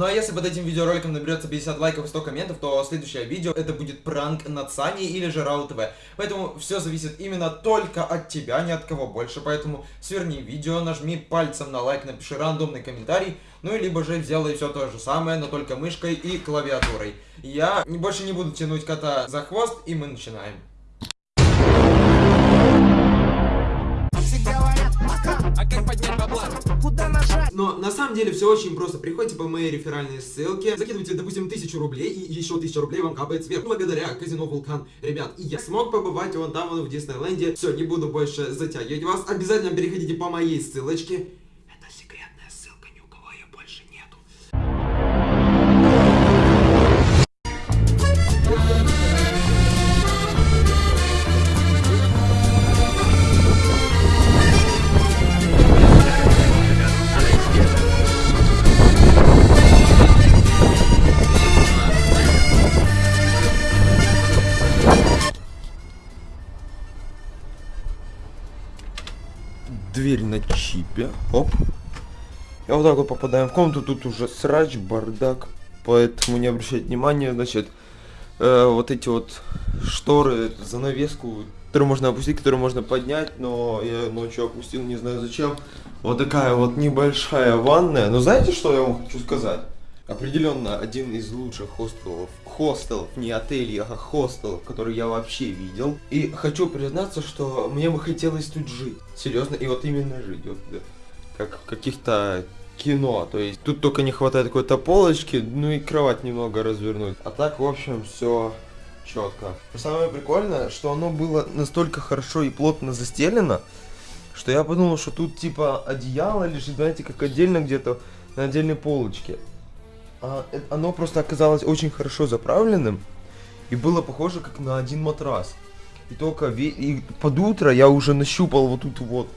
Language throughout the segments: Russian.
Ну а если под этим видеороликом наберется 50 лайков и 100 комментов, то следующее видео это будет пранк над Саней или же Рау ТВ. Поэтому все зависит именно только от тебя, ни от кого больше. Поэтому сверни видео, нажми пальцем на лайк, напиши рандомный комментарий, ну либо же сделай все то же самое, но только мышкой и клавиатурой. Я больше не буду тянуть кота за хвост, и мы начинаем. Но на самом деле все очень просто. Приходите по моей реферальной ссылке, закидывайте, допустим, тысячу рублей, и еще тысяча рублей вам капает сверху. Благодаря казино Вулкан. Ребят, и я смог побывать вон там, вон в Диснейленде. Все, не буду больше затягивать вас. Обязательно переходите по моей ссылочке. Дверь на чипе. Оп. И вот так вот попадаем в комнату. Тут уже срач, бардак. Поэтому не обращайте внимания. Значит, э, вот эти вот шторы, занавеску, которую можно опустить, которую можно поднять. Но я ночью опустил, не знаю зачем. Вот такая вот небольшая ванная. Но знаете, что я вам хочу сказать? Определенно один из лучших хостелов, хостелов, не отелей, а хостелов, которые я вообще видел. И хочу признаться, что мне бы хотелось тут жить. Серьезно, и вот именно жить. Вот, как в каких-то кино. То есть тут только не хватает какой-то полочки, ну и кровать немного развернуть. А так, в общем, все четко. Самое прикольное, что оно было настолько хорошо и плотно застелено, что я подумал, что тут типа одеяло лежит, знаете, как отдельно где-то на отдельной полочке а, оно просто оказалось очень хорошо заправленным и было похоже как на один матрас. И только и под утро я уже нащупал вот тут вот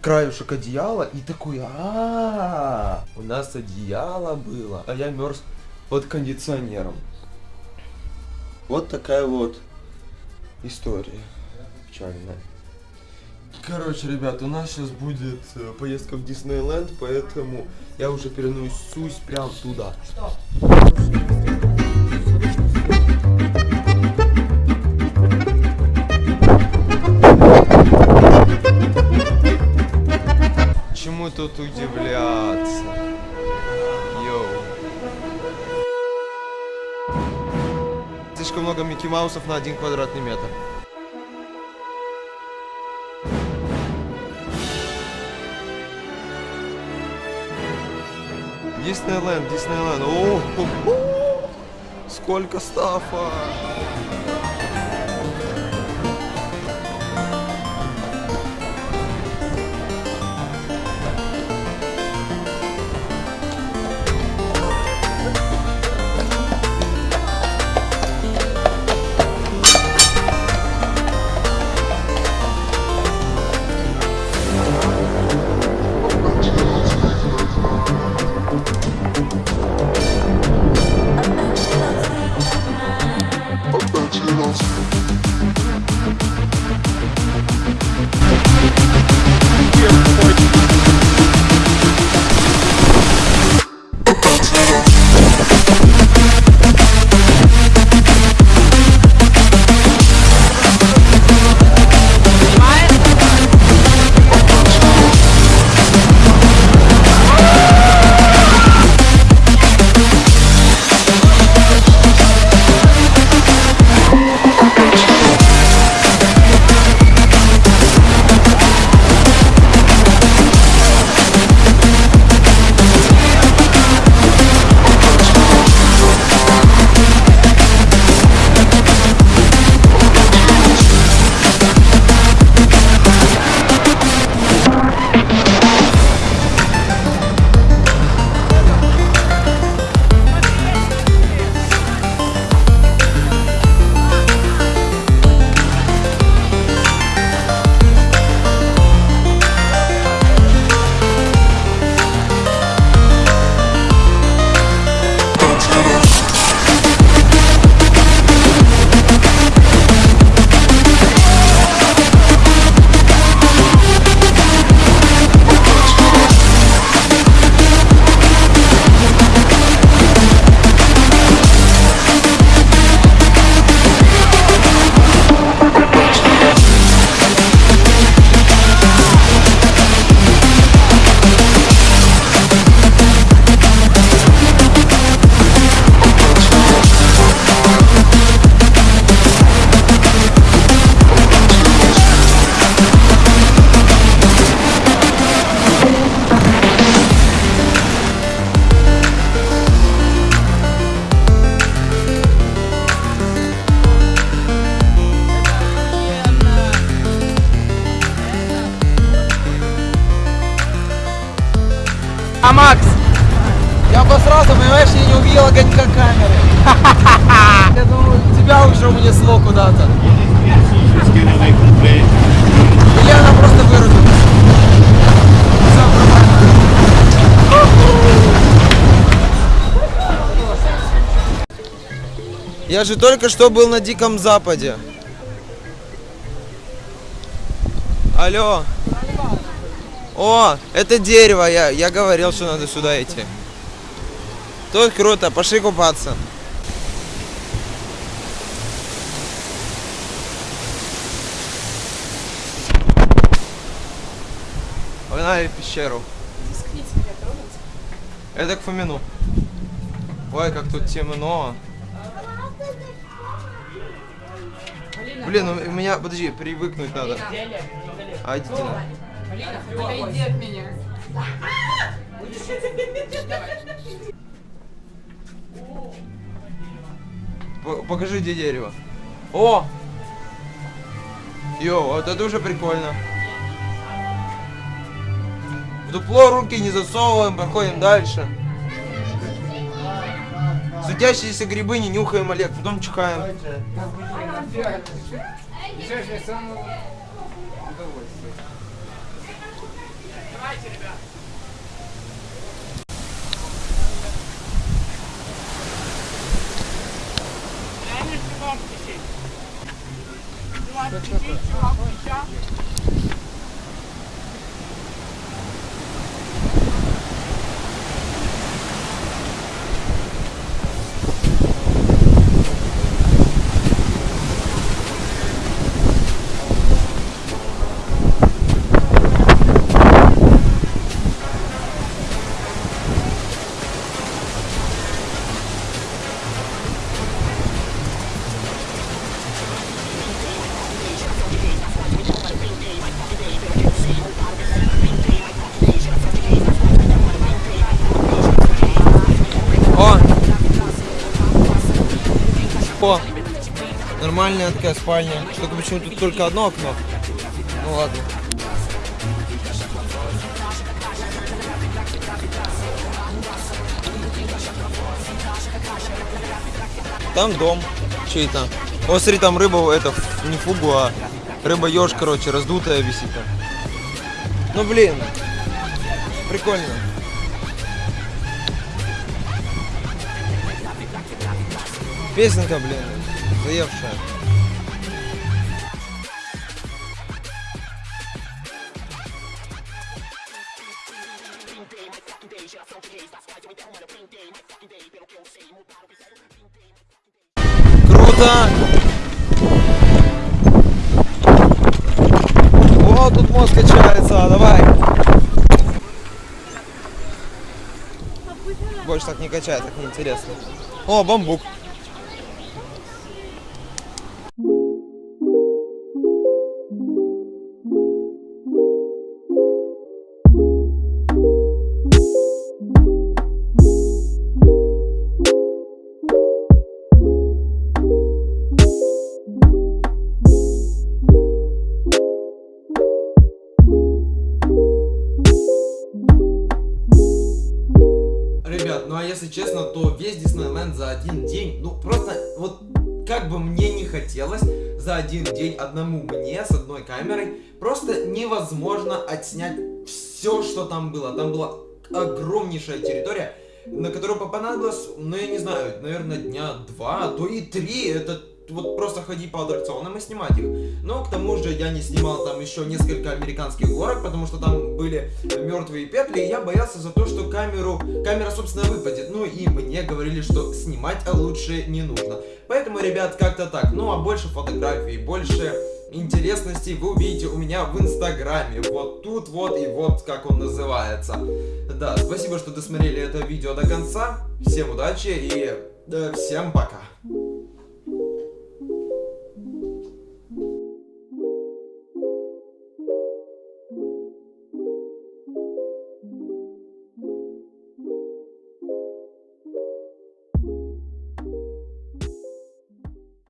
краюшек одеяла и такой, а, -а, -а у нас одеяло было, а я мерз под кондиционером. Вот такая вот история печальная. Короче, ребят, у нас сейчас будет э, поездка в Диснейленд, поэтому я уже переносусь прям туда. Что? Чему тут удивляться? Йоу. Слишком много Микки Маусов на один квадратный метр. Диснейленд, Диснейленд. О, -о, -о, сколько стафа! Унесло куда-то. Или она просто вырубилась. Я же только что был на Диком Западе. Алло. О, это дерево, я, я говорил, что надо сюда идти. Тут круто, пошли купаться. В пещеру. Это к Фомину. Ой, как тут темно. Блин, ну, у меня, подожди, привыкнуть надо. А, идите на. Отойди от меня. Покажи, где дерево. О! Йо, вот это уже прикольно. Дупло руки не засовываем, проходим дальше. Светящиеся грибы не нюхаем, Олег, потом чихаем. О! Нормальная такая спальня. Только почему тут только одно окно? Ну ладно. Там дом чей-то. О, смотри, там рыба, это, не фугу, а рыба еж, короче, раздутая висит там. Ну, блин, прикольно. Песенка, блин, заевшая. Круто! О, тут мост качается, давай! Больше так не качает, так неинтересно. О, бамбук. Как бы мне не хотелось за один день одному мне с одной камерой, просто невозможно отснять все, что там было. Там была огромнейшая территория, на которую понадобилось, ну я не знаю, наверное, дня два, а то и три. Это вот просто ходить по аттракционам и снимать их. Но к тому же я не снимал там еще несколько американских горок, потому что там были мертвые петли, и я боялся за то, что камеру, камера, собственно, выпадет. Ну и мне говорили, что снимать лучше не нужно. Поэтому, ребят, как-то так. Ну а больше фотографий, больше интересностей вы увидите у меня в инстаграме. Вот тут вот и вот как он называется. Да, спасибо, что досмотрели это видео до конца. Всем удачи и э, всем пока.